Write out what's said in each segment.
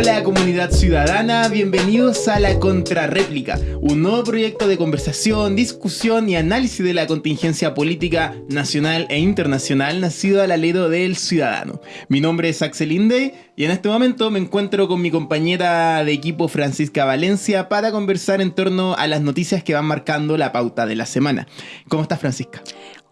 Hola comunidad ciudadana, bienvenidos a La Contrarréplica, un nuevo proyecto de conversación, discusión y análisis de la contingencia política nacional e internacional nacido al alero del ciudadano. Mi nombre es Axel Inde y en este momento me encuentro con mi compañera de equipo Francisca Valencia para conversar en torno a las noticias que van marcando la pauta de la semana. ¿Cómo estás Francisca?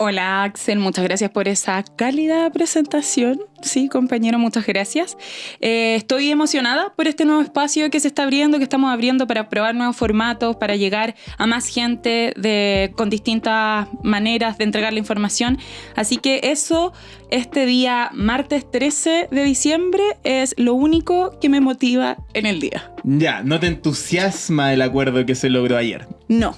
Hola Axel, muchas gracias por esa cálida presentación. Sí, compañero, muchas gracias. Eh, estoy emocionada por este nuevo espacio que se está abriendo, que estamos abriendo para probar nuevos formatos, para llegar a más gente de, con distintas maneras de entregar la información. Así que eso, este día martes 13 de diciembre, es lo único que me motiva en el día. Ya, ¿no te entusiasma el acuerdo que se logró ayer? No,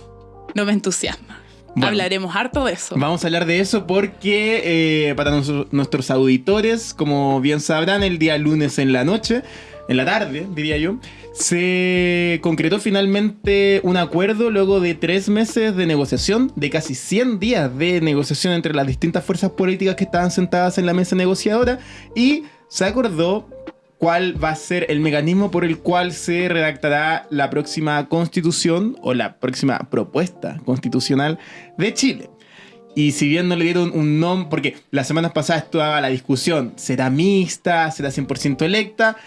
no me entusiasma. Hablaremos harto de eso. Vamos a hablar de eso porque eh, para nuestros auditores, como bien sabrán, el día lunes en la noche, en la tarde, diría yo, se concretó finalmente un acuerdo luego de tres meses de negociación, de casi 100 días de negociación entre las distintas fuerzas políticas que estaban sentadas en la mesa negociadora y se acordó cuál va a ser el mecanismo por el cual se redactará la próxima constitución o la próxima propuesta constitucional de Chile. Y si bien no le dieron un nombre, porque las semanas pasadas estaba la discusión, ¿será mixta? ¿Será 100% electa?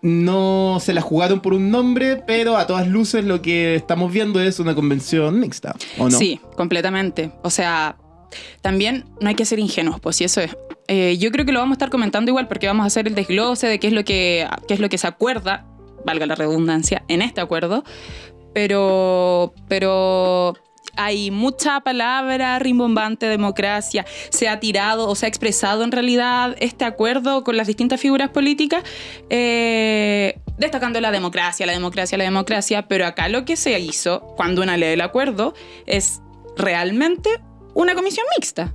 No se la jugaron por un nombre, pero a todas luces lo que estamos viendo es una convención mixta, ¿o no? Sí, completamente. O sea, también no hay que ser ingenuos, pues si eso es. Eh, yo creo que lo vamos a estar comentando igual porque vamos a hacer el desglose de qué es lo que, es lo que se acuerda, valga la redundancia, en este acuerdo. Pero, pero hay mucha palabra rimbombante, democracia, se ha tirado o se ha expresado en realidad este acuerdo con las distintas figuras políticas, eh, destacando la democracia, la democracia, la democracia, pero acá lo que se hizo cuando una lee el acuerdo es realmente una comisión mixta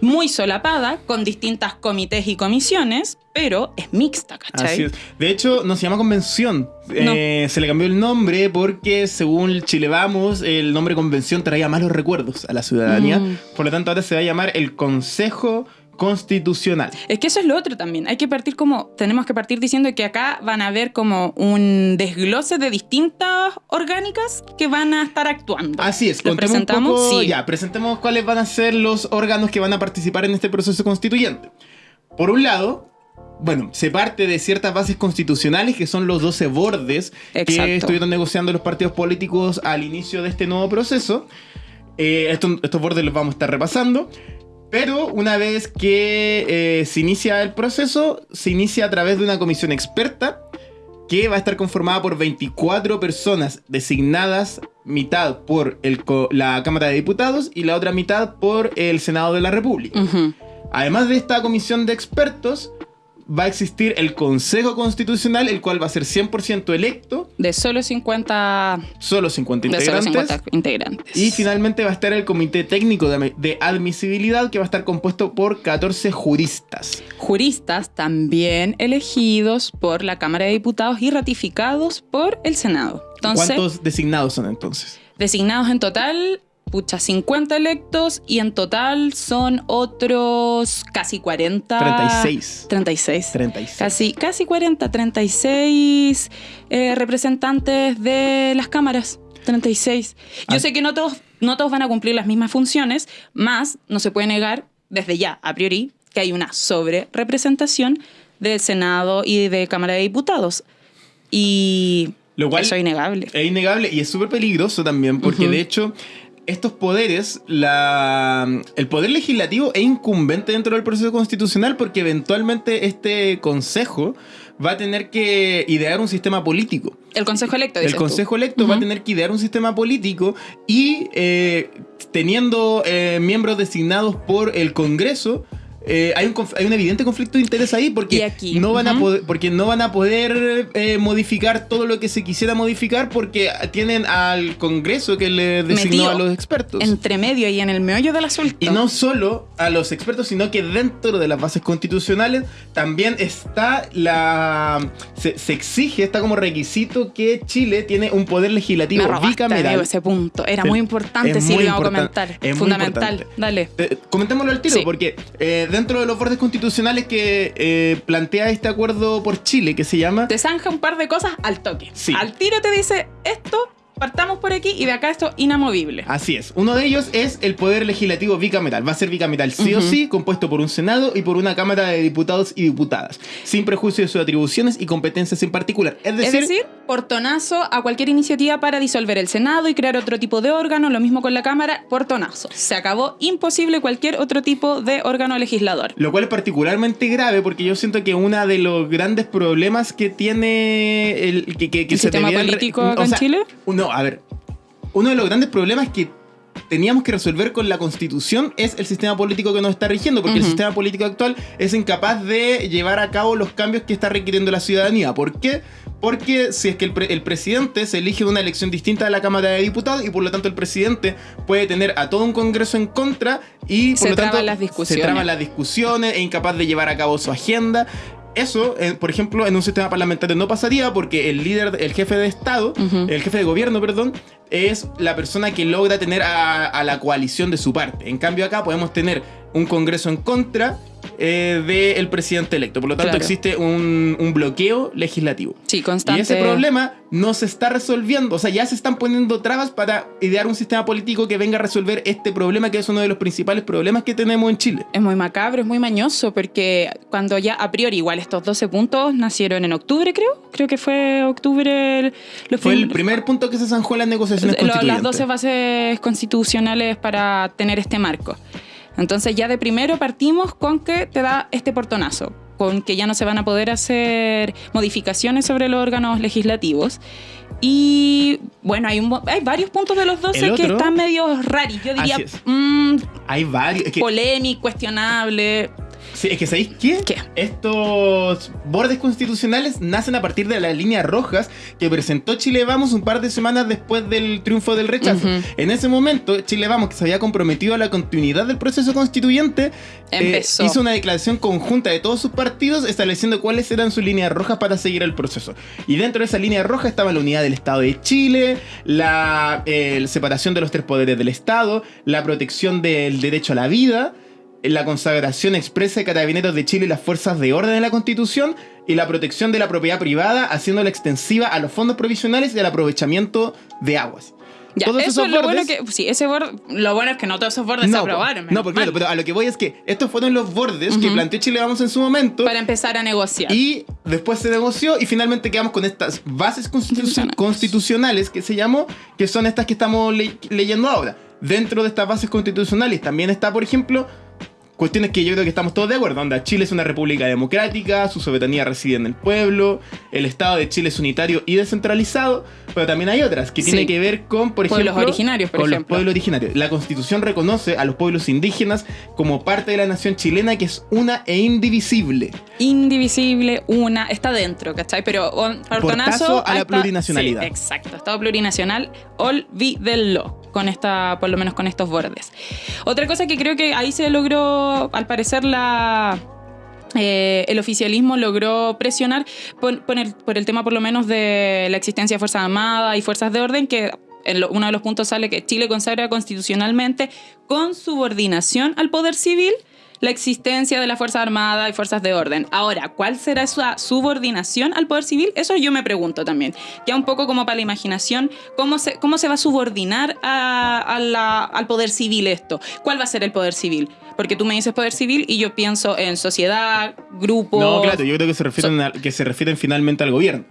muy solapada, con distintas comités y comisiones, pero es mixta, ¿cachai? De hecho, no se llama convención. Eh, se le cambió el nombre porque, según Chile Vamos, el nombre convención traía malos recuerdos a la ciudadanía. Mm. Por lo tanto, ahora se va a llamar el Consejo constitucional. Es que eso es lo otro también. Hay que partir como, tenemos que partir diciendo que acá van a haber como un desglose de distintas orgánicas que van a estar actuando. Así es, ¿Lo presentamos. sí. Ya, presentemos cuáles van a ser los órganos que van a participar en este proceso constituyente. Por un lado, bueno, se parte de ciertas bases constitucionales que son los 12 bordes que estuvieron negociando los partidos políticos al inicio de este nuevo proceso. Eh, estos, estos bordes los vamos a estar repasando. Pero una vez que eh, se inicia el proceso, se inicia a través de una comisión experta que va a estar conformada por 24 personas designadas, mitad por la Cámara de Diputados y la otra mitad por el Senado de la República. Además de esta comisión de expertos, va a existir el Consejo Constitucional, el cual va a ser 100% electo. De solo 50... Solo 50 integrantes. integrantes. Y finalmente va a estar el Comité Técnico de, Admisibilidad, que va a estar compuesto por 14 juristas. Juristas también elegidos por la Cámara de Diputados y ratificados por el Senado. ¿Cuántos designados son entonces? Designados en total pucha, 50 electos y en total son otros casi 40. 36. 36. 36. Casi, casi 40, 36 eh, representantes de las cámaras. 36. Yo ah. sé que no todos, no todos van a cumplir las mismas funciones, más no se puede negar desde ya, a priori, que hay una sobre representación del Senado y de Cámara de Diputados. Y Lo cual eso es innegable. Es innegable y es súper peligroso también, porque de hecho estos poderes, la, el poder legislativo es incumbente dentro del proceso constitucional porque eventualmente este consejo va a tener que idear un sistema político. El consejo electo. El consejo electo va a tener que idear un sistema político y eh, teniendo eh, miembros designados por el Congreso, eh, hay, un, hay, un, evidente conflicto de interés ahí porque, no, van a poder, porque no van a poder eh, modificar todo lo que se quisiera modificar porque tienen al Congreso que le designó a los expertos. Entre medio y en el meollo del asunto. Y no solo a los expertos, sino que dentro de las bases constitucionales también está la. Se, exige, está como requisito que Chile tiene un poder legislativo Me bicameral. ese punto. Era muy importante, si lo a comentar. Es fundamental. Dale. Eh, comentémoslo al tiro, porque dentro de los bordes constitucionales que eh, plantea este acuerdo por Chile, que se llama... Te zanja un par de cosas al toque. Sí. Al tiro te dice esto partamos por aquí y de acá esto inamovible. Así es. Uno de ellos es el poder legislativo bicameral. Va a ser bicameral sí o sí, compuesto por un Senado y por una Cámara de Diputados y Diputadas, sin prejuicio de sus atribuciones y competencias en particular. Es decir, es decir, portonazo a cualquier iniciativa para disolver el Senado y crear otro tipo de órgano, lo mismo con la Cámara, portonazo. Se acabó imposible cualquier otro tipo de órgano legislador. Lo cual es particularmente grave porque yo siento que uno de los grandes problemas que tiene el, que, que, que ¿El se sistema político o acá en Chile? No, a ver. Uno de los grandes problemas que teníamos que resolver con la constitución es el sistema político que nos está rigiendo, porque el sistema político actual es incapaz de llevar a cabo los cambios que está requiriendo la ciudadanía. ¿Por qué? Porque si es que el, pre- el presidente se elige una elección distinta de la Cámara de Diputados y por lo tanto el presidente puede tener a todo un Congreso en contra y por Se lo tanto traban las se discusiones. traban las discusiones, es incapaz de llevar a cabo su agenda. Eso, eh, por ejemplo, en un sistema parlamentario no pasaría porque el líder, el jefe de Estado, el jefe de gobierno, perdón, es la persona que logra tener a, a la coalición de su parte. En cambio, acá podemos tener un Congreso en contra eh, del presidente electo. Por lo tanto, Claro. existe un, un bloqueo legislativo. Sí, constante. Y ese problema no se está resolviendo. O sea, ya se están poniendo trabas para idear un sistema político que venga a resolver este problema, que es uno de los principales problemas que tenemos en Chile. Es muy macabro, es muy mañoso, porque cuando ya a priori igual estos 12 puntos nacieron en octubre, creo. Creo que fue octubre. el- los Fue el primer punto que se zanjó en las negociaciones lo- las constituyentes. 12 bases constitucionales para tener este marco. Entonces ya de primero partimos con que te da este portonazo, con que ya no se van a poder hacer modificaciones sobre los órganos legislativos. Y bueno, hay, un, hay varios puntos de los 12 El que otro- están medio raros. Yo diría es. mm, Hay varios. Es que, polémico, cuestionable. Sí, es que ¿sabéis qué? ¿Qué? Estos bordes constitucionales nacen a partir de las líneas rojas que presentó Chile Vamos un par de semanas después del triunfo del rechazo. En ese momento, Chile Vamos, que se había comprometido a la continuidad del proceso constituyente, eh, hizo una declaración conjunta de todos sus partidos estableciendo cuáles eran sus líneas rojas para seguir el proceso. Y dentro de esa línea roja estaba la unidad del Estado de Chile, la eh, separación de los tres poderes del Estado, la protección del derecho a la vida, la consagración expresa de carabineros de Chile y las fuerzas de orden en la Constitución y la protección de la propiedad privada, haciéndola extensiva a los fondos provisionales y al aprovechamiento de aguas. Ya, Todos eso esos es lo bueno bordes- que. Sí, ese borde. Lo bueno es que no todos esos bordes se aprobaron. no, porque claro, pero a lo que voy es que estos fueron los bordes que planteó Chile Vamos en su momento. Para empezar a negociar. Y después se negoció y finalmente quedamos con estas bases constitu- Constitucionales. constitucionales que se llamó, que son estas que estamos le- leyendo ahora. Dentro de estas bases constitucionales también está, por ejemplo, cuestiones que yo creo que estamos todos de acuerdo. Onda, Chile es una república democrática, su soberanía reside en el pueblo, el Estado de Chile es unitario y descentralizado, pero también hay otras que Sí. tienen que ver con, por Pueblos ejemplo, originarios, por con los pueblos originarios. La Constitución reconoce a los pueblos indígenas como parte de la nación chilena que es una e indivisible. Indivisible, una, está dentro, ¿cachai? Pero portonazo Portazo a la plurinacionalidad. sí, exacto, Estado plurinacional, olvídenlo. Con esta, por lo menos con estos bordes. Otra cosa que creo que ahí se logró, al parecer, la. eh, el oficialismo logró presionar por, el, por el tema por lo menos de la existencia de Fuerzas Armadas y Fuerzas de Orden, que uno de los puntos sale que Chile consagra constitucionalmente con subordinación al poder civil la existencia de las Fuerzas Armadas y Fuerzas de Orden. Ahora, ¿cuál será esa subordinación al poder civil? Eso yo me pregunto también. Ya un poco como para la imaginación, ¿cómo se, cómo se va a subordinar a- a la- al poder civil esto? ¿Cuál va a ser el poder civil? Porque tú me dices poder civil y yo pienso en sociedad, grupos... No, claro, yo creo que se refieren, a- que se refieren finalmente al gobierno.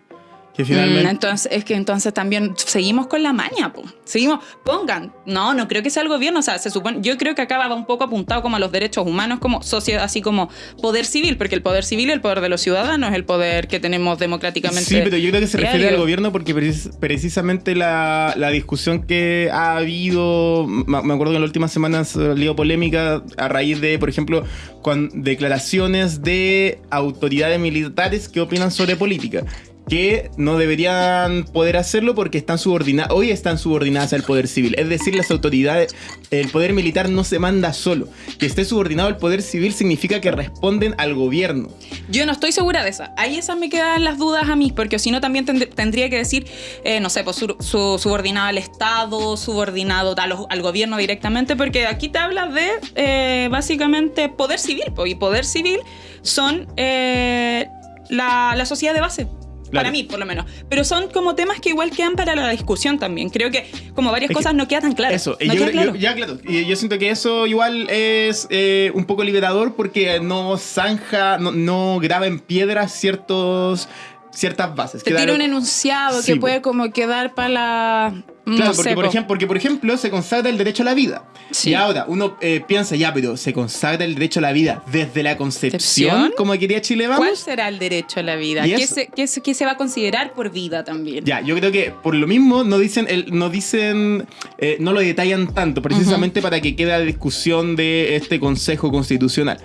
Que Mm, finalmente. entonces, es que entonces también seguimos con la maña, po. Seguimos, pongan. No, no creo que sea el gobierno. O sea, se supone, yo creo que acá va un poco apuntado como a los derechos humanos, como sociedad, así como poder civil, porque el poder civil, el poder de los ciudadanos, es el poder que tenemos democráticamente. Sí, pero yo creo que se refiere diario. al gobierno porque precis- precisamente la, la discusión que ha habido, me me acuerdo que en las últimas semanas salió polémica a raíz de, por ejemplo, con declaraciones de autoridades militares que opinan sobre política. Que no deberían poder hacerlo porque están subordinadas, hoy están subordinadas al poder civil. Es decir, las autoridades, el poder militar no se manda solo. Que esté subordinado al poder civil significa que responden al gobierno. Yo no estoy segura de esa. Ahí esas me quedan las dudas a mí, porque si no también tendría que decir, eh, no sé, pues su, subordinado al Estado, subordinado al, gobierno directamente, porque aquí te habla de eh, básicamente poder civil, y poder civil son eh, la, la sociedad de base. Para mí, por lo menos. Pero son como temas que igual quedan para la discusión también. Creo que como varias cosas no quedan tan claras. Eso, yo, ya claro. Y yo siento que eso igual es eh, un poco liberador porque no zanja, no, no graba en piedra ciertos ciertas bases. Te tira un enunciado que puede como quedar para la Claro, porque, por ejemplo, porque por ejemplo se consagra el derecho a la vida. Y ahora uno eh, piensa, ya, pero se consagra el derecho a la vida desde la concepción, como quería Chile Vamos. ¿Cuál será el derecho a la vida? ¿Qué se, qué, se, va a considerar por vida también? Ya, yo creo que por lo mismo no dicen, el, no dicen, eh, no lo detallan tanto, precisamente para que quede la discusión de este Consejo Constitucional.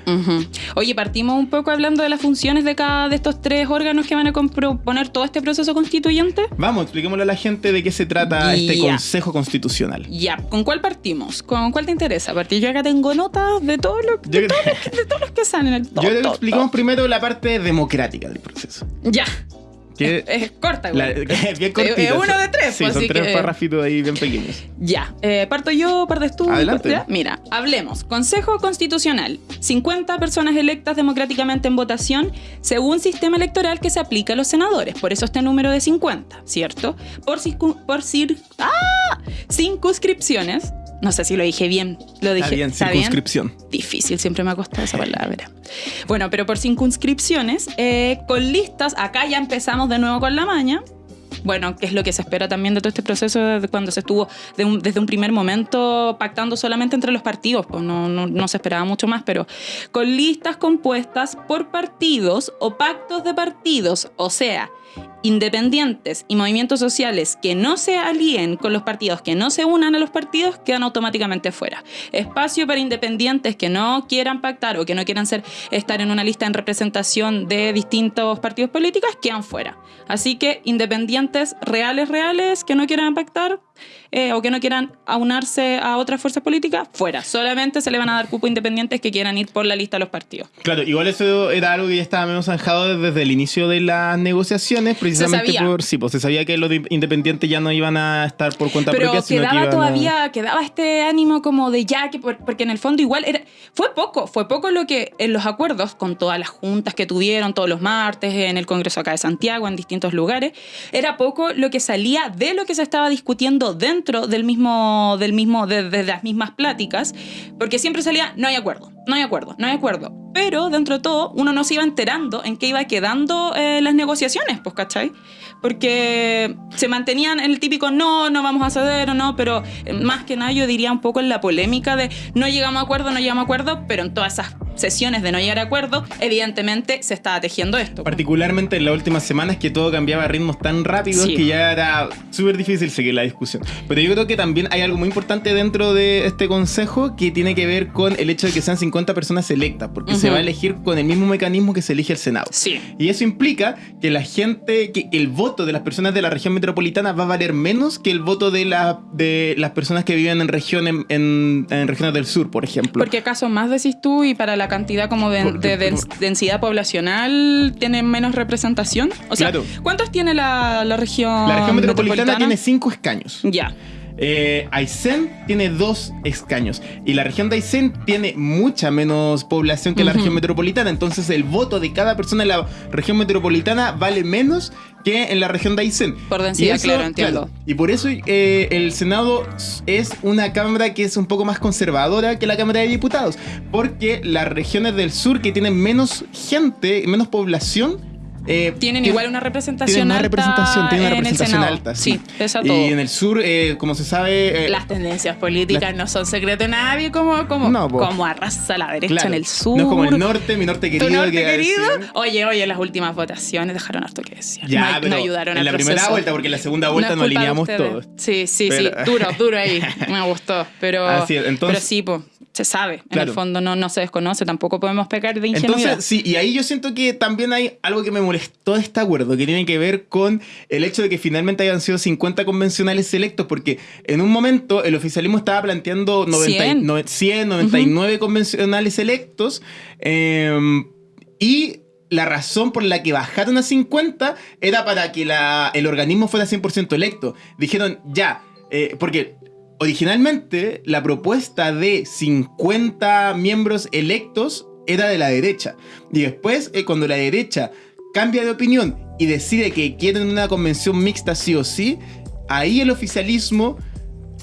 Oye, partimos un poco hablando de las funciones de cada de estos tres órganos que van a proponer todo este proceso constituyente. Vamos, expliquémosle a la gente de qué se trata este Consejo Constitucional. Ya, ¿con cuál partimos? ¿Con cuál te interesa? Partir yo acá tengo notas de todos los, de, todos los que salen. El, yo explicamos primero la parte democrática del proceso. Ya. Es, corta, güey. bien cortita. Es uno de tres. Sí, pues, son tres parrafitos ahí bien pequeños. Ya. Eh, parto yo, partes tú. Adelante. Mira, hablemos. Consejo Constitucional. 50 personas electas democráticamente en votación según sistema electoral que se aplica a los senadores. Por eso este número de 50, ¿cierto? Por, por cir ¡Ah! circunscripciones no sé si lo dije bien. Lo dije. Está bien, circunscripción. Difícil, siempre me ha costado esa palabra. Bueno, pero por circunscripciones, eh, con listas, acá ya empezamos de nuevo con la maña. Bueno, que es lo que se espera también de todo este proceso de cuando se estuvo desde un primer momento pactando solamente entre los partidos, pues no, no, no se esperaba mucho más, pero con listas compuestas por partidos o pactos de partidos, o sea, independientes y movimientos sociales que no se alíen con los partidos, que no se unan a los partidos, quedan automáticamente fuera. Espacio para independientes que no quieran pactar o que no quieran estar en una lista en representación de distintos partidos políticos, quedan fuera. Así que independientes reales, reales, que no quieran pactar, eh, o que no quieran aunarse a otras fuerzas políticas, fuera. Solamente se le van a dar cupo independientes que quieran ir por la lista de los partidos. Claro, igual eso era algo que ya estaba menos zanjado desde el inicio de las negociaciones, precisamente por sí, pues se sabía que los independientes ya no iban a estar por cuenta Pero propia, sino quedaba todavía, quedaba este ánimo como de ya, que porque en el fondo igual era, fue poco, fue poco lo que en los acuerdos con todas las juntas que tuvieron todos los martes en el Congreso acá de Santiago, en distintos lugares, era poco lo que salía de lo que se estaba discutiendo dentro del mismo, del mismo, de, las mismas pláticas, porque siempre salía, no hay acuerdo, no hay acuerdo, no hay acuerdo. Pero dentro de todo, uno no se iba enterando en qué iba quedando eh, las negociaciones, pues, ¿cachai? Porque se mantenían el típico no, no vamos a ceder o no, pero eh, más que nada yo diría un poco en la polémica de no llegamos a acuerdo, no llegamos a acuerdo, pero en todas esas sesiones de no llegar a acuerdo, evidentemente se estaba tejiendo esto. Particularmente en las últimas semanas que todo cambiaba a ritmos tan rápidos que ya era súper difícil seguir la discusión. Pero yo creo que también hay algo muy importante dentro de este consejo que tiene que ver con el hecho de que sean 50 personas electas, porque se va a elegir con el mismo mecanismo que se elige el Senado. Sí. Y eso implica que la gente, que el voto de las personas de la región metropolitana va a valer menos que el voto de, la, de las personas que viven en, regiones en, regiones del sur, por ejemplo. Porque acaso más decís tú y para la cantidad como de, densidad poblacional tienen menos representación. O sea, ¿cuántos tiene la, la región? La región metropolitana tiene cinco escaños. Ya. Eh, Aysén tiene dos escaños y la región de Aysén tiene mucha menos población que la región metropolitana. Entonces el voto de cada persona en la región metropolitana vale menos que en la región de Aysén. Por densidad, claro, entiendo. y por eso eh, el Senado es una cámara que es un poco más conservadora que la Cámara de Diputados. Porque las regiones del sur que tienen menos gente, menos población, eh, tienen igual una representación una representación, tienen una representación alta. Sí, sí Y en el sur, eh, como se sabe. Eh, las tendencias políticas no son secreto de nadie, como, como, como arrasa la derecha en el sur. No es como el norte, mi norte querido. norte querido? Oye, oye, las últimas votaciones dejaron harto que decir. Ya, no, ayudaron En la primera vuelta, porque en la segunda vuelta nos alineamos todos. Sí, sí, sí. Duro, duro ahí. Me gustó. Pero, Así entonces, pero sí, pues se sabe. En Claro. el fondo no, no se desconoce, tampoco podemos pecar de ingenuidad. Entonces, sí, y ahí yo siento que también hay algo que me molestó de este acuerdo, que tiene que ver con el hecho de que finalmente hayan sido 50 convencionales electos, porque en un momento el oficialismo estaba planteando 90, 100. no- 100, 99 convencionales electos, eh, y la razón por la que bajaron a 50 era para que la- el organismo fuera 100% electo. Dijeron, ya, eh, porque originalmente la propuesta de 50 miembros electos era de la derecha. Y después, eh, cuando la derecha cambia de opinión y decide que quieren una convención mixta sí o sí, ahí el oficialismo,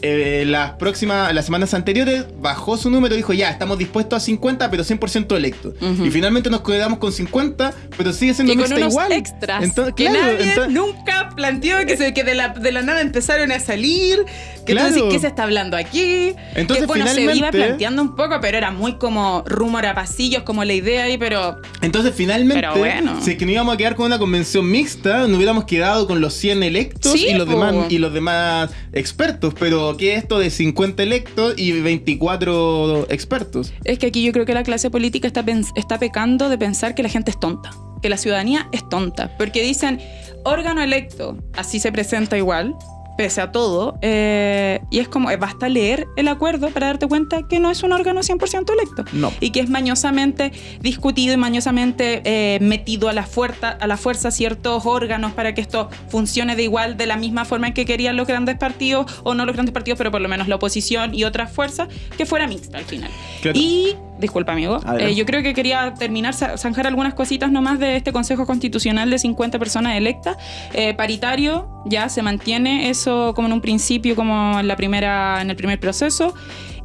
eh, las próximas, las semanas anteriores, bajó su número y dijo, ya, estamos dispuestos a 50, pero 100% electos. Ujú. Y finalmente nos quedamos con 50, pero sigue siendo mixta igual. extras Entonces, que claro, nadie entonces- nunca planteó que, se, que de, la, de la nada empezaron a salir que Claro. decís, ¿qué se está hablando aquí? Entonces, que bueno, se iba finalmente- planteando un poco, pero era muy como rumor a pasillos, como la idea ahí, pero Entonces, finalmente, Pero bueno. si es que no íbamos a quedar con una convención mixta, nos hubiéramos quedado con los 100 electos Sí, y, los demás, y los demás expertos. Pero, ¿qué es esto de 50 electos y 24 expertos? es que aquí yo creo que la clase política está, está pecando de pensar que la gente es tonta, que la ciudadanía es tonta, porque dicen órgano electo, así se presenta igual, pese a todo, eh, y es como, eh, basta leer el acuerdo para darte cuenta que no es un órgano 100% electo. No. y que es mañosamente discutido y mañosamente eh, metido a la, fuerza, a la fuerza ciertos órganos para que esto funcione de igual, de la misma forma en que querían los grandes partidos, o no los grandes partidos, pero por lo menos la oposición y otras fuerzas, que fuera mixta al final. Claro. Y, disculpa amigo, eh, yo creo que quería terminar, za- zanjar algunas cositas nomás de este Consejo Constitucional de 50 personas electas. Eh, paritario, ya se mantiene eso como en un principio, como en, la primera, en el primer proceso.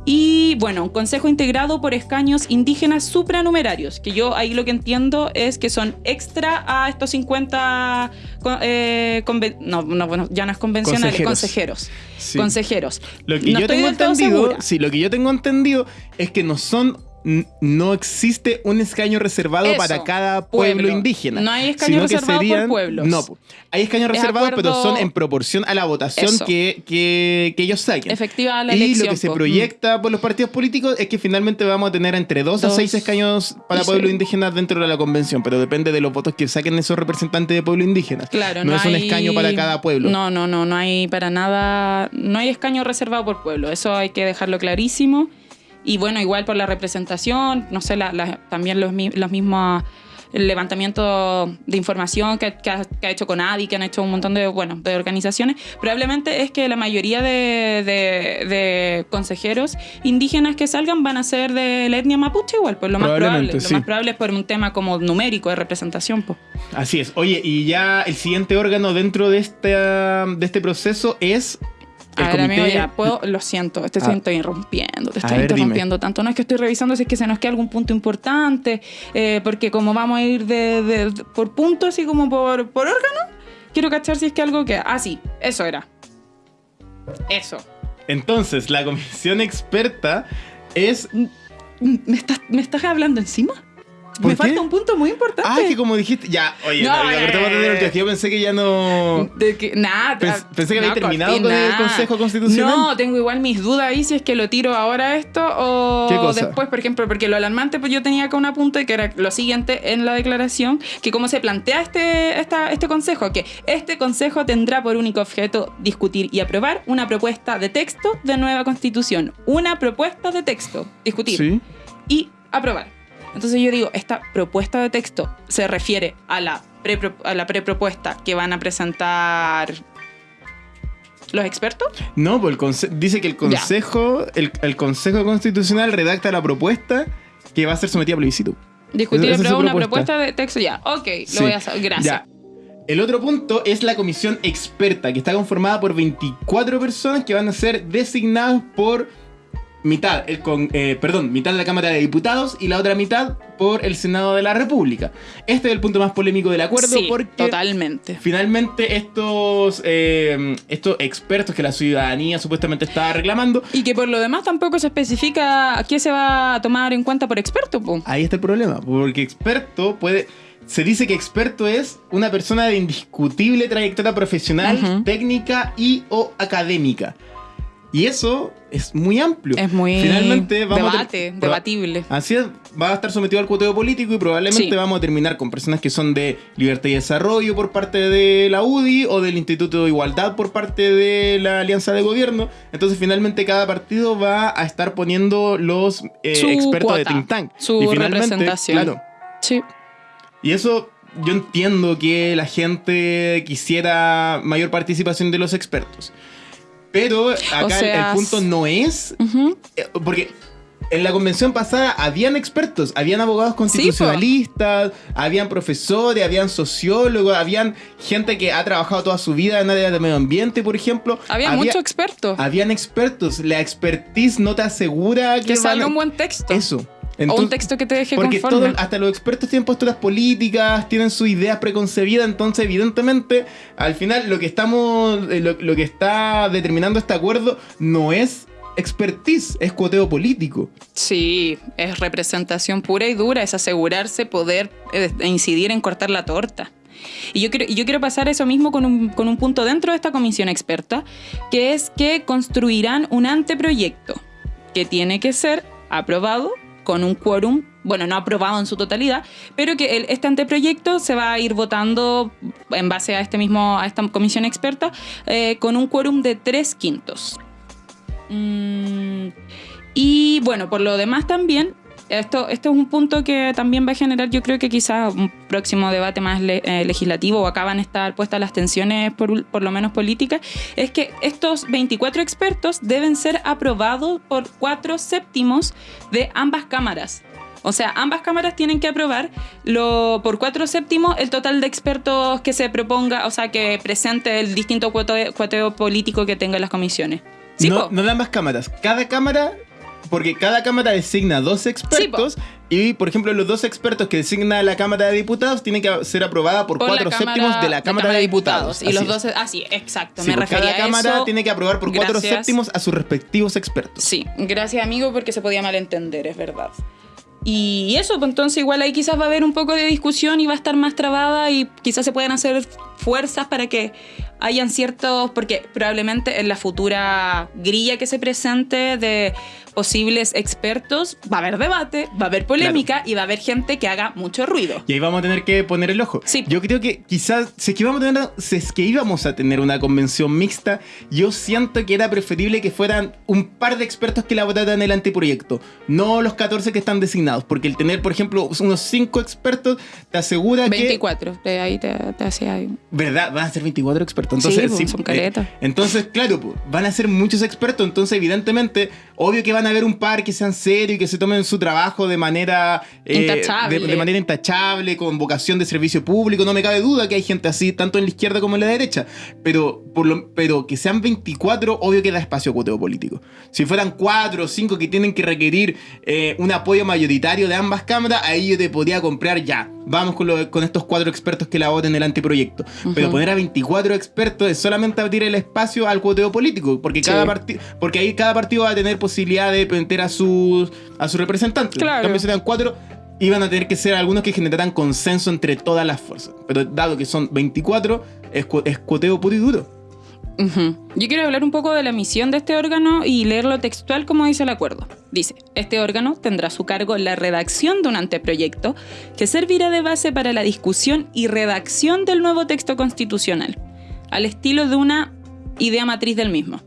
Y bueno, un consejo integrado por escaños indígenas supranumerarios, que yo ahí lo que entiendo es que son extra a estos 50, co- eh, no, no, bueno, ya no es convencionales, Consejeros. consejeros. Sí. Consejeros. Lo que No yo tengo entendido, sí, lo que yo tengo entendido es que no son no existe un escaño reservado Eso, para cada pueblo, pueblo. indígena. No hay escaño reservado por pueblos. No, hay escaños Es reservados, pero son en proporción a la votación que, que, que ellos saquen. Efectiva la y elección. lo que se proyecta por los partidos políticos es que finalmente vamos a tener entre dos, a Dos seis escaños para y pueblos indígenas dentro de la convención, pero depende de los votos que saquen esos representantes de pueblos indígenas. Claro, no, no, es un escaño para cada pueblo. No, no, no, no hay para nada, no hay escaño reservado por pueblo, eso hay que dejarlo clarísimo. Y bueno, igual por la representación, no sé, la- la- también los, los mismos el levantamiento de información que, que ha, que ha hecho Conadi, que han hecho un montón de, bueno, de organizaciones, probablemente es que la mayoría de, de- de consejeros indígenas que salgan van a ser de la etnia mapuche igual, pues lo más probable. Lo más probable es por un tema como numérico de representación, pues. Así es. Oye, y ya el siguiente órgano dentro de este, de este proceso es el A ver, comité. amigo, ya, puedo, lo siento, te Ah. estoy interrumpiendo, te estoy ver, dime. interrumpiendo tanto. No es que estoy revisando si es que se nos queda algún punto importante, eh, porque como vamos a ir de, de- de- por puntos, así como por, por órgano, quiero cachar si es que algo que. Ah, sí, eso era. Eso. Entonces, la comisión experta es. ¿Me estás, me estás hablando encima? ¿Por Me qué? falta un punto muy importante. Ah, que como dijiste. Ya, oye, No, no, eh. Yo pensé que ya no. De que, nada, Pens- pensé que había no, terminado Corti, con el. Consejo Constitucional. No, tengo igual mis dudas ahí si es que lo tiro ahora esto o ¿Qué cosa? después, por ejemplo, porque lo alarmante, pues yo tenía acá un apunte que era lo siguiente en la declaración, que cómo se plantea este, esta- este consejo, que este consejo tendrá por único objeto discutir y aprobar una propuesta de texto de nueva constitución. Una propuesta de texto, discutir Sí. y aprobar. Entonces yo digo, esta propuesta de texto se refiere a la, pre a la prepropuesta que van a presentar los expertos. No, pues el dice que el consejo, el, el Consejo Constitucional redacta la propuesta que va a ser sometida a plebiscito. Discutir es una propuesta. de texto. Ya, ok, lo voy a hacer. Gracias. Ya. El otro punto es la comisión experta, que está conformada por 24 personas que van a ser designadas por mitad, el con, eh, perdón, mitad de la Cámara de Diputados y la otra mitad por el Senado de la República. Este es el punto más polémico del acuerdo sí, porque totalmente. finalmente estos, eh, estos expertos que la ciudadanía supuestamente estaba reclamando, Y que por lo demás tampoco se especifica qué se va a tomar en cuenta por experto. po. ahí está el problema, porque experto puede... Se dice que experto es una persona de indiscutible trayectoria profesional, técnica y o académica. Y eso es muy amplio. Es muy Finalmente vamos debate, debatible. Así es, va a estar sometido al cuoteo político y probablemente Sí. vamos a terminar con personas que son de Libertad y Desarrollo por parte de la UDI o del Instituto de Igualdad por parte de la Alianza de Gobierno. Entonces finalmente cada partido va a estar poniendo los eh, expertos de think tank. su y finalmente, representación. Claro, Sí. y eso yo entiendo que la gente quisiera mayor participación de los expertos. Pero acá O sea, el punto no es Ujú. eh, Porque en la convención pasada habían expertos, habían abogados constitucionalistas, habían profesores, habían sociólogos, habían gente que ha trabajado toda su vida en áreas de medio ambiente, por ejemplo. Había, muchos expertos. Habían expertos. La expertise no te asegura que, que van salga a- un buen texto. Eso. O un texto que te deje porque conforme. todo- hasta los expertos tienen posturas políticas, tienen sus ideas preconcebidas, entonces evidentemente al final lo que estamos, eh, lo, lo que está determinando este acuerdo no es expertise, es cuoteo político. Sí, es representación pura y dura, es asegurarse poder eh, incidir en cortar la torta. Y yo quiero, yo quiero pasar eso mismo con un, con un punto dentro de esta comisión experta, que es que construirán un anteproyecto que tiene que ser aprobado con un quórum, bueno, no aprobado en su totalidad, pero que este anteproyecto se va a ir votando en base a este mismo, a esta comisión experta, eh, con un quórum de tres quintos. Mm, y bueno, por lo demás también, esto, esto es un punto que también va a generar, yo creo que quizás un próximo debate más le- eh, legislativo o acá van a estar puestas las tensiones, por, por lo menos políticas, es que estos 24 expertos deben ser aprobados por cuatro séptimos de ambas cámaras. O sea, ambas cámaras tienen que aprobar lo, por cuatro séptimos el total de expertos que se proponga, o sea, que presente el distinto cuoteo, cuoteo político que tengan las comisiones. Sí, no, po. no de ambas cámaras. Cada cámara, porque cada cámara designa dos expertos. y, por ejemplo, los dos expertos que designa la Cámara de Diputados tienen que ser aprobada por, Por cuatro Cámara- séptimos de la Cámara de, Diputados. Y los Así es. dos, ah, sí, exacto. Sí, me pues refería cada a cámara eso. tiene que aprobar por cuatro séptimos a sus respectivos expertos. Sí, gracias amigo porque se podía malentender, es verdad. Y eso, pues entonces igual ahí quizás va a haber un poco de discusión y va a estar más trabada y quizás se puedan hacer fuerzas para que hayan ciertos, porque probablemente en la futura grilla que se presente de posibles expertos va a haber debate, va a haber polémica y va a haber gente que haga mucho ruido. Y ahí vamos a tener que poner el ojo. Sí. Yo creo que quizás, si es que, vamos a tener, si es que íbamos a tener una convención mixta, yo siento que era preferible que fueran un par de expertos que la votaran el anteproyecto, no los 14 que están designados, porque el tener, por ejemplo, unos 5 expertos te asegura que... 24, de ahí te, te hacía ahí. ¿Verdad? Van a ser 24 expertos. Entonces, Sí, sí, pues, son eh, entonces, claro, pues, van a ser muchos expertos. Entonces, evidentemente, obvio que van a haber un par que sean serios y que se tomen su trabajo de manera. eh, Intachable. De, de manera intachable, con vocación de servicio público. No me cabe duda que hay gente así, tanto en la izquierda como en la derecha. Pero, por lo, pero que sean 24, obvio que da espacio a cuoteo político. Si fueran 4 o 5 que tienen que requerir eh, un apoyo mayoritario de ambas cámaras, ahí yo te podría comprar ya. Vamos con, lo- con estos cuatro expertos que la voten el anteproyecto. Pero Ujú. poner a 24 expertos es solamente abrir el espacio al cuoteo político, porque, Sí. cada porque ahí cada partido va a tener posibilidad de meter a sus, a sus representantes. Claro. En cambio, si eran cuatro, iban a tener que ser algunos que generaran consenso entre todas las fuerzas. Pero dado que son 24, es, cu- es cuoteo puro y duro. Yo quiero hablar un poco de la misión de este órgano y leerlo textual como dice el acuerdo. Dice, este órgano tendrá a su cargo la redacción de un anteproyecto que servirá de base para la discusión y redacción del nuevo texto constitucional, al estilo de una idea matriz del mismo.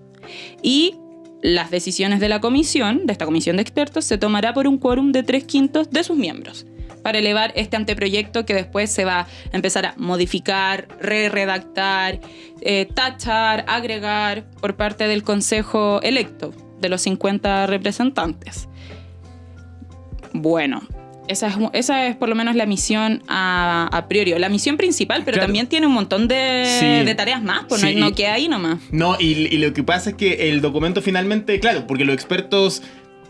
Y las decisiones de la comisión, de esta comisión de expertos, se tomará por un quórum de tres quintos de sus miembros para elevar este anteproyecto que después se va a empezar a modificar, re-redactar, eh, tachar, agregar por parte del Consejo electo de los 50 representantes. Bueno, esa es, esa es por lo menos la misión a, a priori, la misión principal, pero Claro. también tiene un montón de, Sí. de tareas más, pues Sí, no, queda ahí nomás. No, y, y lo que pasa es que el documento finalmente, claro, porque los expertos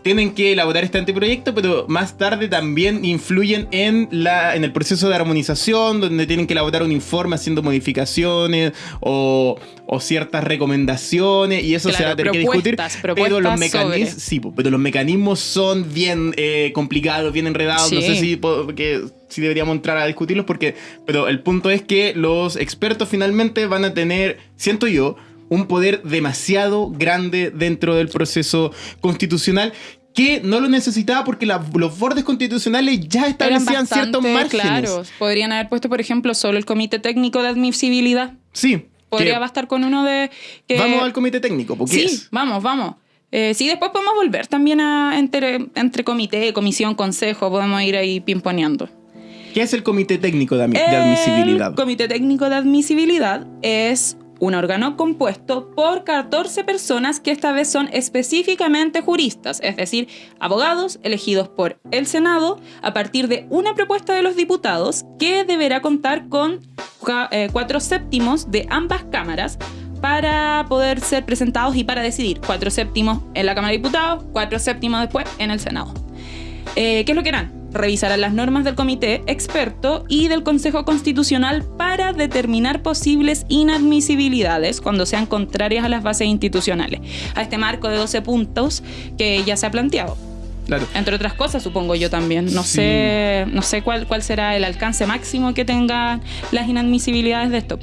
tienen que elaborar este anteproyecto, pero más tarde también influyen en, la, en el proceso de armonización, donde tienen que elaborar un informe haciendo modificaciones o, o ciertas recomendaciones, y eso se va a tener que discutir. Pero los, mecanismos, sí, pero los mecanismos son bien eh, complicados, bien enredados. No sé si, po- que, si deberíamos entrar a discutirlos, porque, pero el punto es que los expertos finalmente van a tener, siento yo, un poder demasiado grande dentro del proceso constitucional que no lo necesitaba porque la- los bordes constitucionales ya establecían ciertos márgenes. claros. Podrían haber puesto, por ejemplo, solo el comité técnico de admisibilidad. Sí. Podría bastar con uno de... que- Vamos al comité técnico, porque Sí, es. vamos, vamos. Eh, sí, después podemos volver también a entre, entre comité, comisión, consejo, podemos ir ahí pimponeando. ¿Qué es el comité técnico de admisibilidad? El Comité Técnico de Admisibilidad es un órgano compuesto por 14 personas que esta vez son específicamente juristas, es decir, abogados elegidos por el Senado a partir de una propuesta de los diputados que deberá contar con eh, cuatro séptimos de ambas cámaras para poder ser presentados y para decidir. Cuatro séptimos en la Cámara de Diputados, cuatro séptimos después en el Senado. Eh, ¿Qué es lo que harán? Revisarán las normas del comité experto y del Consejo Constitucional para determinar posibles inadmisibilidades cuando sean contrarias a las bases institucionales, a este marco de 12 puntos que ya se ha planteado. Claro. Entre otras cosas, supongo yo también. No Sí. sé, no sé cuál, cuál será el alcance máximo que tengan las inadmisibilidades de esto.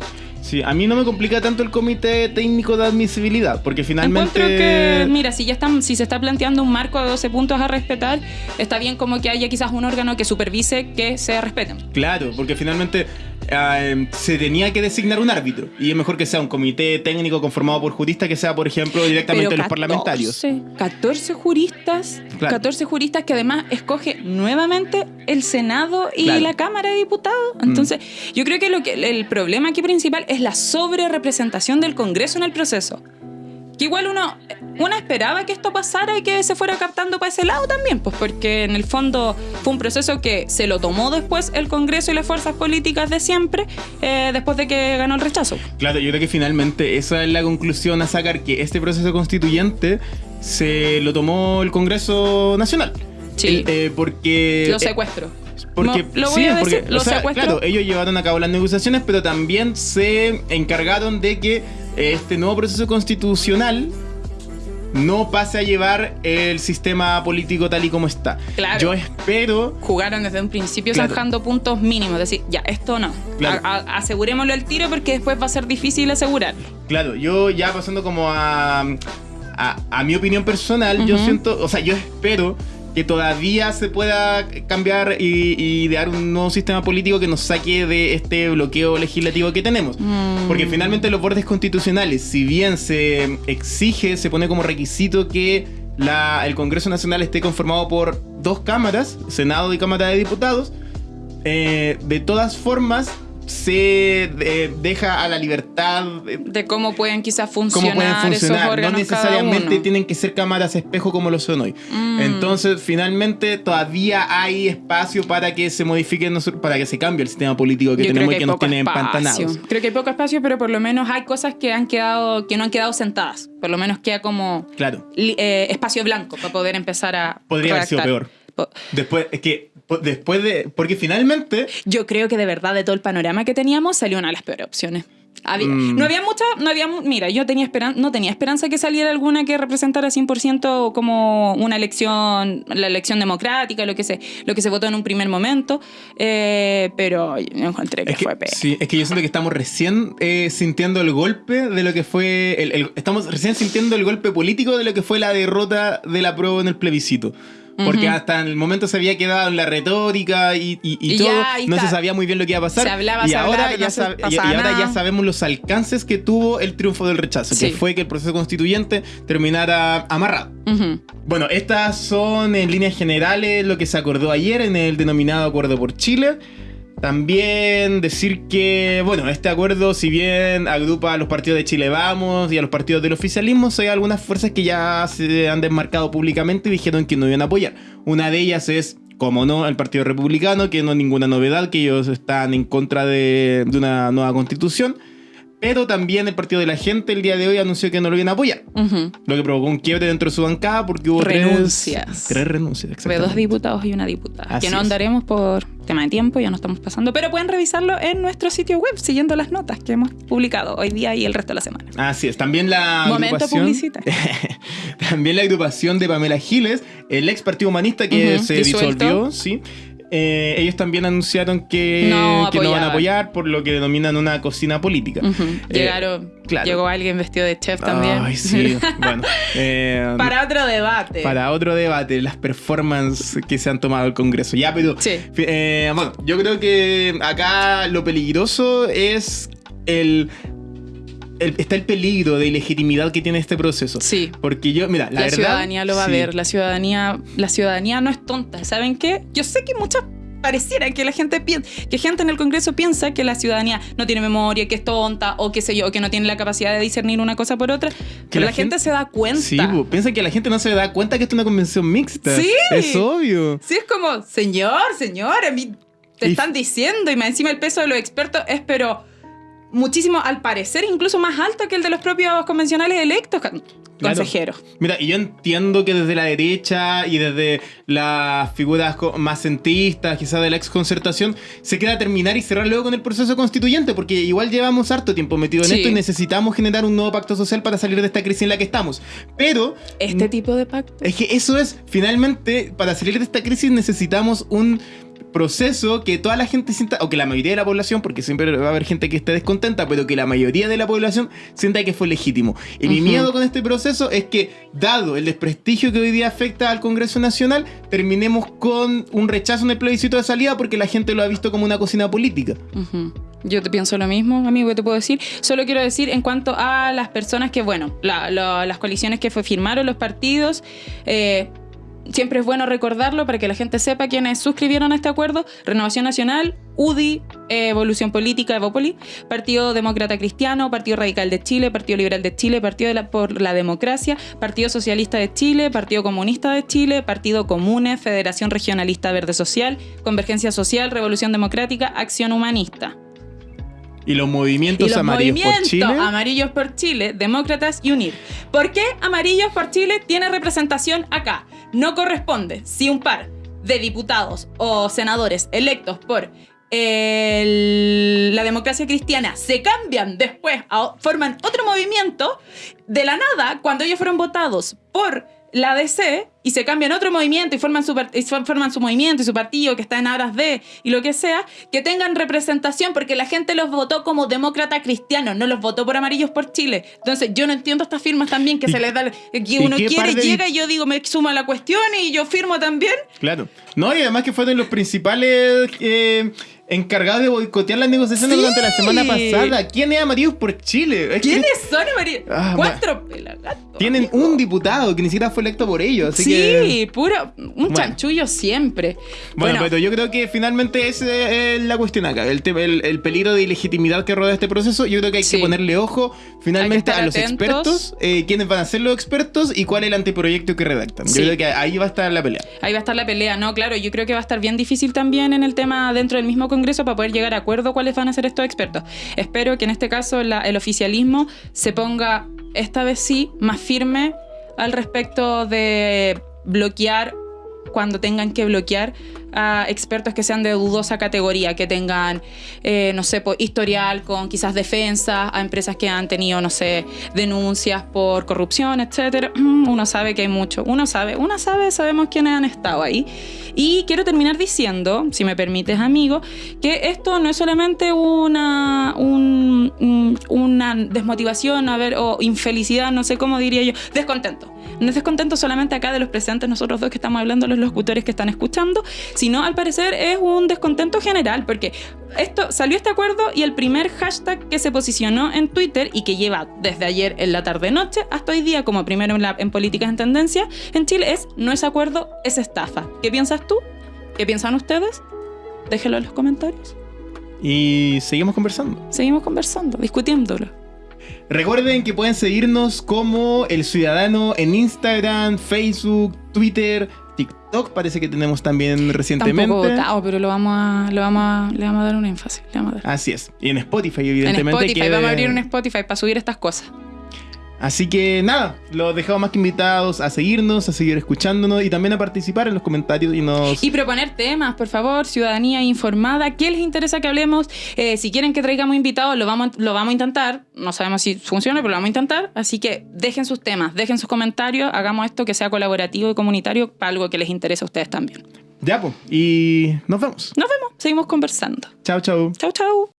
Sí, a mí no me complica tanto el comité técnico de admisibilidad, porque finalmente. Encuentro que, mira, si ya están, si se está planteando un marco de 12 puntos a respetar, está bien como que haya quizás un órgano que supervise que se respeten. Claro, porque finalmente eh, se tenía que designar un árbitro. Y es mejor que sea un comité técnico conformado por juristas que sea, por ejemplo, directamente Pero los parlamentarios. 14, 14 juristas, Claro. 14 juristas que además escoge nuevamente el Senado y Claro. Mm. la Cámara de Diputados. Entonces, yo creo que, lo que el problema aquí principal es la sobrerepresentación del Congreso en el proceso. Que igual uno, uno esperaba que esto pasara y que se fuera captando para ese lado también, pues porque en el fondo fue un proceso que se lo tomó después el Congreso y las fuerzas políticas de siempre, eh, después de que ganó el rechazo. Claro, yo creo que finalmente esa es la conclusión a sacar, que este proceso constituyente se lo tomó el Congreso Nacional. Sí. El- eh, porque... Lo eh, secuestro. Porque, No, lo voy sí, a decir, porque, lo o sea, claro, ellos llevaron a cabo las negociaciones, pero también se encargaron de que este nuevo proceso constitucional no pase a llevar el sistema político tal y como está. Claro. Yo espero jugaron desde un principio Claro. zanjando puntos mínimos. Decir, ya, esto no. Claro. A- a- asegurémoslo al tiro porque después va a ser difícil asegurarlo. Claro, yo ya pasando como a, a, a mi opinión personal, yo siento, o sea, yo espero que todavía se pueda cambiar y, y idear un nuevo sistema político que nos saque de este bloqueo legislativo que tenemos. Mm. Porque finalmente los bordes constitucionales, si bien se exige, se pone como requisito que la- el Congreso Nacional esté conformado por dos cámaras, Senado y Cámara de Diputados, eh, de todas formas se eh, deja a la libertad eh, De cómo pueden quizás cómo funcionar, esos. No necesariamente tienen que ser cámaras espejo como lo son hoy. Mm. Entonces, finalmente, todavía hay espacio para que se modifique, para que se cambie el sistema político que Yo tenemos que y que nos tiene espacio. empantanados. Creo que hay poco espacio, pero por lo menos hay cosas que han quedado, que no han quedado sentadas. Por lo menos queda como Claro. eh, espacio blanco para poder empezar a. Podría haber sido redactar. peor. Después, es que, después de. Porque finalmente. Yo creo que de verdad de todo el panorama que teníamos salió una de las peores opciones. Había- Mm. No había mucha, no había, mira, yo tenía esperan, no tenía esperanza que saliera alguna que representara 100% como una elección, la elección democrática, lo que se, lo que se votó en un primer momento, eh, pero yo encontré que, Es que, fue peor. sí, es que yo siento que estamos recién eh, sintiendo el golpe de lo que fue. el- el- estamos recién sintiendo el golpe político de lo que fue la derrota de la prueba en el plebiscito. Porque hasta el momento se había quedado en la retórica y, y- y Y todo. ya, no se sabía muy bien lo que iba a pasar. Se hablaba, y se ahora, hablaba, ya, no se sab- y- ahora ya sabemos los alcances que tuvo el triunfo del rechazo, Sí. que fue que el proceso constituyente terminara amarrado. Bueno, estas son en líneas generales lo que se acordó ayer en el denominado Acuerdo por Chile. También decir que, bueno, este acuerdo, si bien agrupa a los partidos de Chile Vamos y a los partidos del oficialismo, hay algunas fuerzas que ya se han desmarcado públicamente y dijeron que no iban a apoyar. Una de ellas es, como no, el Partido Republicano, que no es ninguna novedad, que ellos están en contra de, de una nueva constitución. Pero también el Partido de la Gente el día de hoy anunció que no lo iban a apoyar. Lo que provocó un quiebre dentro de su bancada porque hubo tres- Renuncias. Tres, renuncias, Fue exactamente. dos diputados y una diputada. Así que no andaremos por tema de tiempo, ya no estamos pasando, pero pueden revisarlo en nuestro sitio web siguiendo las notas que hemos publicado hoy día y el resto de la semana. Así es, también la Momento agrupación... también la agrupación de Pamela Giles, el ex Partido Humanista que se disolvió, sí. Eh, ellos también anunciaron que No que no van a apoyar por lo que denominan una cocina política. Eh, Llegaron, claro. llegó alguien vestido de chef también. Ay, sí. bueno. eh, Para otro debate. para otro debate, las performances que se han tomado el Congreso. Ya, pero. Sí. bueno, yo creo que acá lo peligroso es el, el- Está el peligro de ilegitimidad que tiene este proceso. Sí. Porque yo, mira, la, La, verdad. ciudadanía lo va sí. a ver, la ciudadanía, la ciudadanía no es tonta, ¿saben qué? Yo sé que muchas pareciera que la gente piensa, que gente en el Congreso piensa que la ciudadanía no tiene memoria, que es tonta o qué sé yo, que no tiene la capacidad de discernir una cosa por otra, pero la la, gente, gente- se da cuenta. Sí, po, piensa que la gente no se da cuenta que esto es una convención mixta. Sí. Es obvio. Sí, es como, señor, señor, a mí te Y- están diciendo y más encima el peso de los expertos es pero muchísimo, al parecer, incluso más alto que el de los propios convencionales electos, Claro. consejeros. Mira, y yo entiendo que desde la derecha y desde las figuras más centristas, quizás de la exconcertación, se queda terminar y cerrar luego con el proceso constituyente, porque igual llevamos harto tiempo metido en Sí. esto y necesitamos generar un nuevo pacto social para salir de esta crisis en la que estamos. Pero Este tipo de pacto. es que eso es, finalmente, para salir de esta crisis necesitamos un proceso que toda la gente sienta, o que la mayoría de la población, porque siempre va a haber gente que esté descontenta, pero que la mayoría de la población sienta que fue legítimo. Y mi miedo con este proceso es que, dado el desprestigio que hoy día afecta al Congreso Nacional, terminemos con un rechazo en el plebiscito de salida porque la gente lo ha visto como una cocina política. Yo te pienso lo mismo, amigo, ¿qué te puedo decir? Solo quiero decir en cuanto a las personas que, bueno, la- la- las coaliciones que fue, firmaron los partidos, eh, siempre es bueno recordarlo para que la gente sepa quiénes suscribieron a este acuerdo. Renovación Nacional, UDI, Evolución Política, Evópoli, Partido Demócrata Cristiano, Partido Radical de Chile, Partido Liberal de Chile, Partido de la- por la Democracia, Partido Socialista de Chile, Partido Comunista de Chile, Partido Comune, Federación Regionalista Verde Social, Convergencia Social, Revolución Democrática, Acción Humanista. Y los movimientos Y los amarillos por Chile. Amarillos por Chile, Demócratas y Unir. ¿Por qué Amarillos por Chile tiene representación acá? No corresponde si un par de diputados o senadores electos por la democracia cristiana se cambian después, forman otro movimiento, de la nada, cuando ellos fueron votados por la DC y se cambian otro movimiento y forman su, y forman su movimiento y su partido que está en aras de y lo que sea, que tengan representación porque la gente los votó como demócrata cristiano, no los votó por amarillos por Chile. Entonces yo no entiendo estas firmas también que ¿Y- se les da, que uno quiere, de llega y yo digo, me suma la cuestión y yo firmo también. Claro. No, y además que fueron los principales eh, encargados de boicotear las negociaciones Sí. durante la semana pasada. ¿Quién es Amarillos por Chile? Es que ¿Quiénes son amarillos? Ah, Cuatro pelagatos. tienen amigo. un diputado que ni siquiera fue electo por ellos. Así sí, que. puro, un Bueno. chanchullo siempre. Bueno, pero yo creo que finalmente esa es la cuestión acá. El, tema- el, el peligro de ilegitimidad que rodea este proceso. Yo creo que hay Sí. que ponerle ojo finalmente a los atentos. expertos, eh, quiénes van a ser los expertos y cuál es el anteproyecto que redactan. Sí. Yo creo que ahí va a estar la pelea. Ahí va a estar la pelea, ¿no? Claro, yo creo que va a estar bien difícil también en el tema dentro del mismo Congreso para poder llegar a acuerdo cuáles van a ser estos expertos. Espero que en este caso el oficialismo se ponga, esta vez sí, más firme al respecto de bloquear cuando tengan que bloquear a expertos que sean de dudosa categoría, que tengan, eh, no sé, po- historial con quizás defensa a empresas que han tenido, no sé, denuncias por corrupción, etcétera. Uno sabe que hay mucho, uno sabe, uno sabe, sabemos quiénes han estado ahí. Y quiero terminar diciendo, si me permites, amigo, que esto no es solamente una, un- un- una desmotivación, a ver, o infelicidad, no sé cómo diría yo, descontento. No es descontento solamente acá de los presentes, nosotros dos que estamos hablando, los locutores que están escuchando, sino al parecer es un descontento general, porque esto salió este acuerdo y el primer hashtag que se posicionó en Twitter y que lleva desde ayer en la tarde-noche hasta hoy día como primero en, la- en políticas en tendencia en Chile es no es acuerdo, es estafa. ¿Qué piensas tú? ¿Qué piensan ustedes? Déjenlo en los comentarios. Y seguimos conversando. Seguimos conversando, discutiéndolo. Recuerden que pueden seguirnos como El Ciudadano en Instagram, Facebook, Twitter, TikTok. Parece que tenemos también recientemente. poco votado, pero lo vamos a, lo vamos a- le vamos a dar un énfasis. le vamos a dar. Así es. Y en Spotify, En evidentemente. Spotify, que- vamos a abrir un Spotify para subir estas cosas. Así que nada, los dejamos más que invitados a seguirnos, a seguir escuchándonos y también a participar en los comentarios y nos... Y proponer temas, por favor, ciudadanía informada. ¿Qué les interesa que hablemos? Eh, si quieren que traigamos invitados, lo vamos, lo vamos a intentar. No sabemos si funciona, pero lo vamos a intentar. Así que dejen sus temas, dejen sus comentarios. Hagamos esto que sea colaborativo y comunitario para algo que les interese a ustedes también. Ya, pues. Y nos vemos. Nos vemos, seguimos conversando. Chao, chao. Chau, chau.